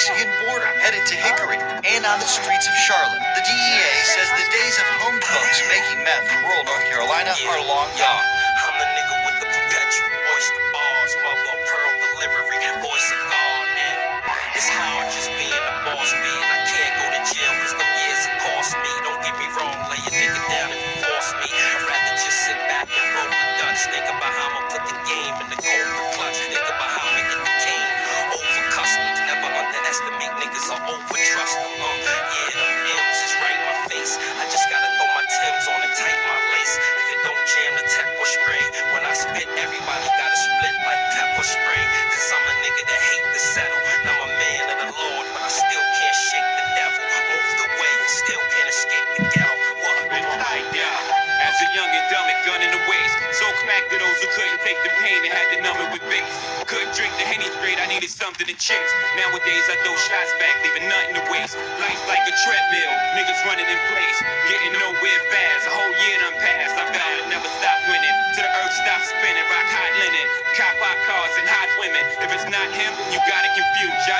Mexican border, headed to Hickory, and on the streets of Charlotte. The DEA says the days of home cooks making meth in rural North Carolina are long gone. I'm the nigga with the perpetual mother pearl delivery, voice of God. It's hard just being a boss man. I can't go to jail cause years it cost me. Don't get me wrong, lay nigga down if you force me. I'd rather just sit back and roll the Dutch. About how I'ma put the game in the cold clutch. Spit, everybody gotta split like pepper spray. Cause I'm a nigga that hate to settle. And I'm a man of the Lord, but I still can't shake the devil. Move the way and still can't escape the ghetto. What? tied down. As a young and dumb and gun in the waist. So crack to those who couldn't take the pain and had to numb it with bass. Couldn't drink the henny straight, I needed something to chase. Nowadays I throw shots back, leaving nothing to waste. Life's like a treadmill, niggas running in place. Getting nowhere fast, a whole year done passed. I vowed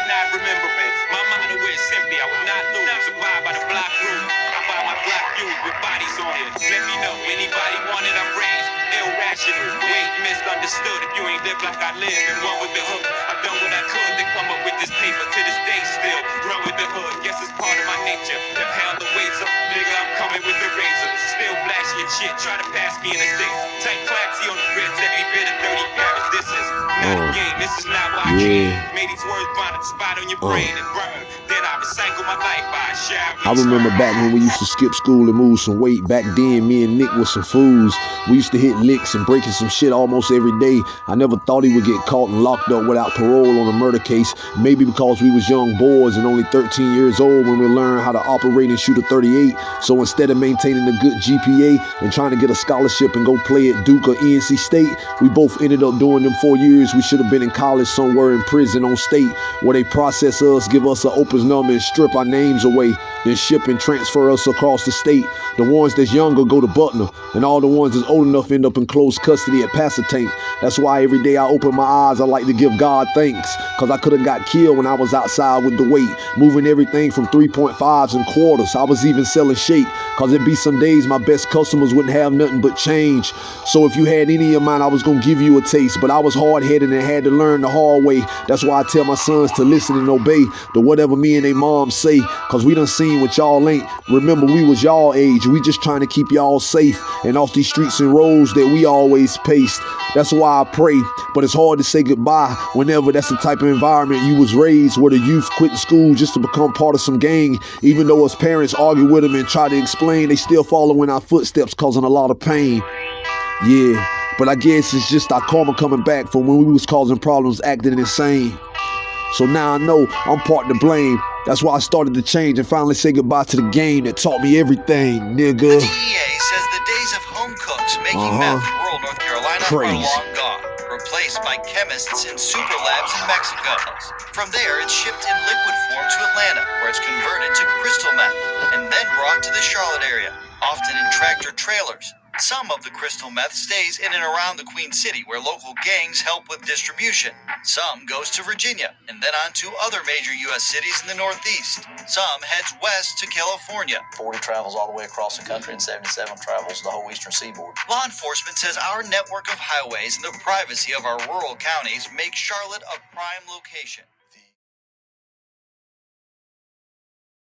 Y'all not remembering. Misunderstood. If you ain't live like I live and run with the hook, I've done what I could to come up with this paper to this day still. Run with the hood, guess it's part of my nature. If hell the weights up, nigga, I'm coming with the razor. Still shit, try to pass me in the. Take classy on the every bit of 30 carats. This is not a Uh, game, this is not why I yeah. came. Made these words find a spot on your Uh. brain and burn. Then I recycle my life by a. I remember back when we used to skip school and move some weight. Back then, me and Nick was some fools. We used to hit licks and breaking some shit almost every day. I never thought he would get caught and locked up without parole on a murder case. Maybe because we was young boys and only 13 years old when we learned how to operate and shoot a 38. So instead of maintaining a good GPA and trying to get a scholarship and go play at Duke or NC State, we both ended up doing them four years. We should have been in college somewhere in prison on state where they process us, give us an opus number and strip our names away, then ship and transfer us across the state. The ones that's younger go to Butner, and all the ones that's old enough end up in close custody at Pasquotank. That's why every day I open my eyes, I like to give God thanks, cause I could have got killed when I was outside with the weight, moving everything from 3.5s and quarters. I was even selling shake, cause it'd be some days my best customers wouldn't have nothing but change. So if you had any of mine, I was gonna give you a taste, but I was hard headed and had to learn the hard way. That's why I tell my sons to listen and obey to whatever me and they mom say, cause we done seen what y'all ain't. Remember, we was y'all age. We just trying to keep y'all safe and off these streets and roads that we always paced. That's why I pray, but it's hard to say goodbye whenever that's the type of environment you was raised, where the youth quitting school just to become part of some gang. Even though us parents argue with them and try to explain, they still follow in our footsteps, causing a lot of pain. Yeah, but I guess it's just our karma coming back from when we was causing problems, acting insane. So now I know I'm part to blame. That's why I started to change and finally say goodbye to the game that taught me everything, The nigga. DEA says the days of home cooks making Uh-huh. meth in rural North Carolina Crazy. are long by chemists in super labs in Mexico. From there, it's shipped in liquid form to Atlanta, where it's converted to crystal meth and then brought to the Charlotte area, often in tractor trailers. Some of the crystal meth stays in and around the Queen City, where local gangs help with distribution. Some goes to Virginia and then on to other major U.S. cities in the Northeast. Some heads west to California. 40 travels all the way across the country and 77 travels the whole eastern seaboard. Law enforcement says our network of highways and the privacy of our rural counties make Charlotte a prime location.